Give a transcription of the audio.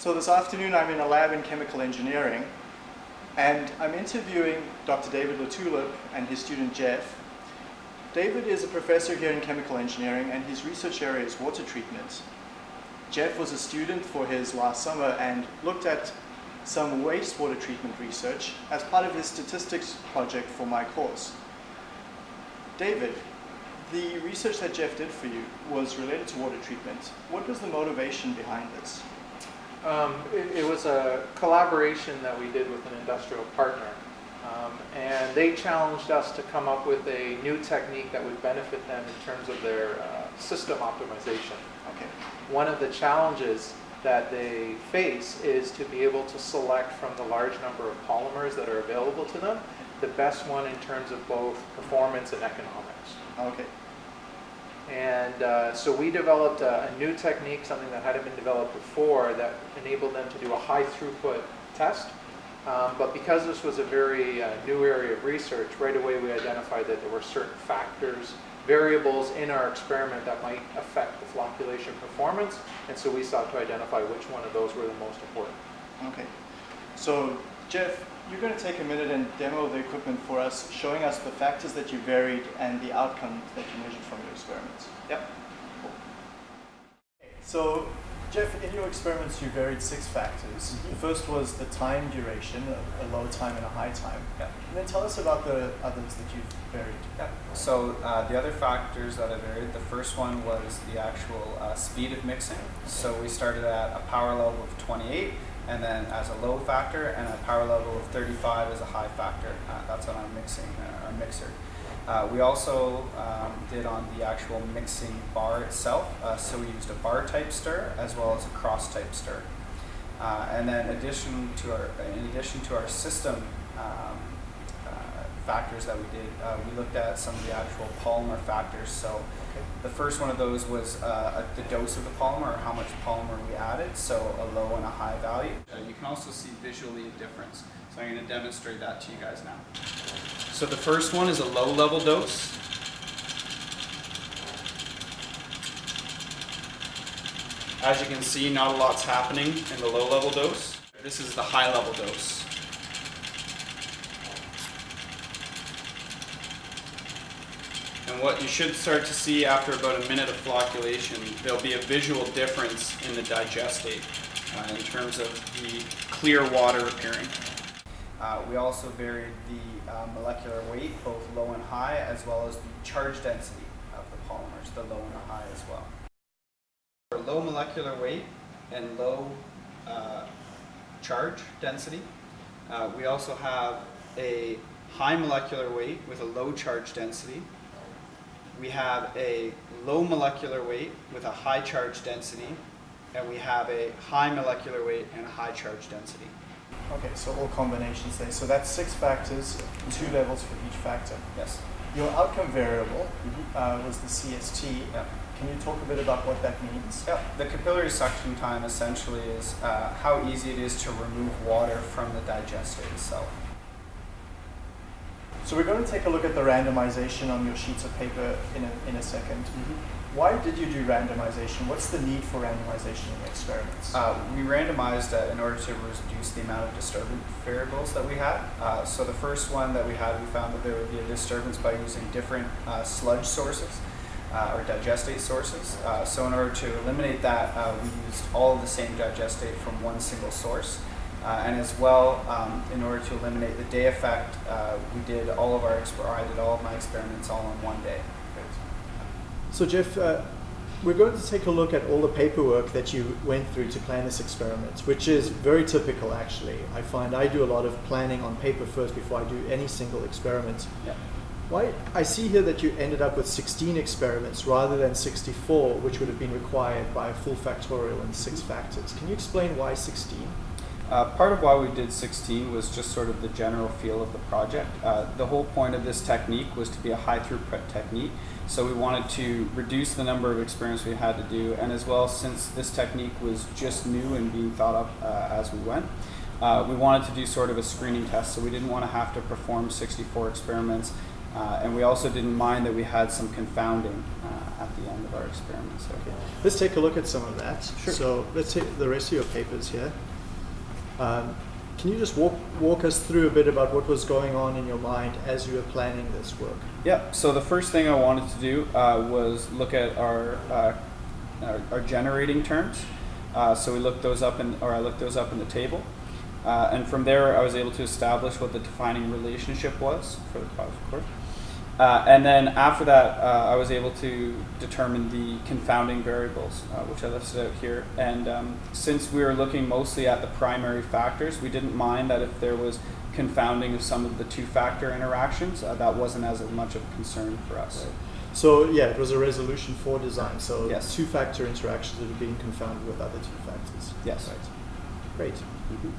So this afternoon I'm in a lab in chemical engineering and I'm interviewing Dr. David Latulippe and his student Jeff. David is a professor here in chemical engineering and his research area is water treatment. Jeff was a student for his last summer and looked at some wastewater treatment research as part of his statistics project for my course. David, the research that Jeff did for you was related to water treatment. What was the motivation behind this? Um, it, it, was a collaboration that we did with an industrial partner. Um, and they challenged us to come up with a new technique that would benefit them in terms of their uh, system optimization. Okay. One of the challenges that they face is to be able to select from the large number of polymers that are available to them, the best one in terms of both performance and economics. Okay. And uh, so we developed a, a, new technique, something that hadn't been developed before, that enabled them to do a high throughput test. Um, but because this was a very uh, new area of research, right away we identified that there were certain factors, variables in our experiment that might affect the flocculation performance. And so we sought to identify which one of those were the most important. Okay. So Jeff, you're going to take a minute and demo the equipment for us, showing us the factors that you varied and the outcomes that you measured from your experiments. Yep. Cool. So, Jeff, in your experiments you varied six factors. Mm -hmm. The first was the time duration, a, a, low time and a high time. Yeah. And then tell us about the others that you've varied. Yeah. So uh, the other factors that I varied, the first one was the actual uh, speed of mixing. So we started at a power level of 28 and then as a low factor and a power level of 35 as a high factor. Uh, that's on our mixing, uh, our mixer. Uh, we also um, did on the actual mixing bar itself, uh, so we used a bar type stir as well as a cross type stir. Uh, and then addition to our, in addition to our system um, factors that we did, we looked at some of the actual polymer factors. So the first one of those was uh, the dose of the polymer, or how much polymer we added, so a low and a high value. Uh, you can also see visually a difference. So I'm going to demonstrate that to you guys now. So the first one is a low level dose. As you can see, not a lot's happening in the low level dose. This is the high level dose. And what you should start to see after about a minute of flocculation, there'll be a visual difference in the digestate uh, in terms of the clear water appearing. Uh, we also varied the uh, molecular weight, both low and high, as well as the charge density of the polymers, the low and the high as well. For low molecular weight and low uh, charge density, uh, we also have a high molecular weight with a low charge density we have a low molecular weight with a high charge density, and we have a high molecular weight and a high charge density. Okay, so all combinations there. So that's six factors, two levels for each factor. Yes. Your outcome variable mm -hmm. uh, was the CST. Yeah. Can you talk a bit about what that means? Yeah, the capillary suction time essentially is uh, how easy it is to remove water from the digestate itself. So we're going to take a look at the randomization on your sheets of paper in a, in a 2nd mm -hmm. Why did you do randomization? What's the need for randomization in experiments? Uh, we randomized uh, in order to reduce the amount of disturbance variables that we had. Uh, so the first one that we had, we found that there would be a disturbance by using different uh, sludge sources. Uh, or digestate sources. Uh, so in order to eliminate that, we used all of the same digestate from one single source. Uh, and as well, um, in order to eliminate the day effect, uh, we did all of our, or I did all of my experiments all in one day. So Jeff, uh, we're going to take a look at all the paperwork that you went through to plan this experiment, which is very typical actually. I find I do a lot of planning on paper first before I do any single experiment. Yeah. Why, I see here that you ended up with 16 experiments rather than 64, which would have been required by a full factorial and six factors. Can you explain why 16? Uh, part of why we did 16 was just sort of the general feel of the project. Uh, the whole point of this technique was to be a high throughput technique, so we wanted to reduce the number of experiments we had to do, and as well, since this technique was just new and being thought up uh, as we went, uh, we wanted to do sort of a screening test, so we didn't want to have to perform 64 experiments, uh, and we also didn't mind that we had some confounding uh, at at the end of our experiments. Okay. Let's take a look at some of that. Sure. So let's take the rest of your papers here. Um, can you just walk, walk us through a bit about what was going on in your mind as you were planning this work? Yeah, So the first thing I wanted to do uh, was look at our, uh, our our generating terms. Uh, so we looked those up in, or I looked those up in the table, uh, and from there I was able to establish what the defining relationship was for the cause, of cord. Uh, and then after that, uh, I was able to determine the confounding variables, uh, which I listed out here. And um, since we were looking mostly at the primary factors, we didn't mind that if there was confounding of some of the two-factor interactions, uh, that wasn't as much of a concern for us. So yeah, it was a resolution four design. So Yes. two-factor interactions that are being confounded with other two factors. Yes. Right. Great. Mhm.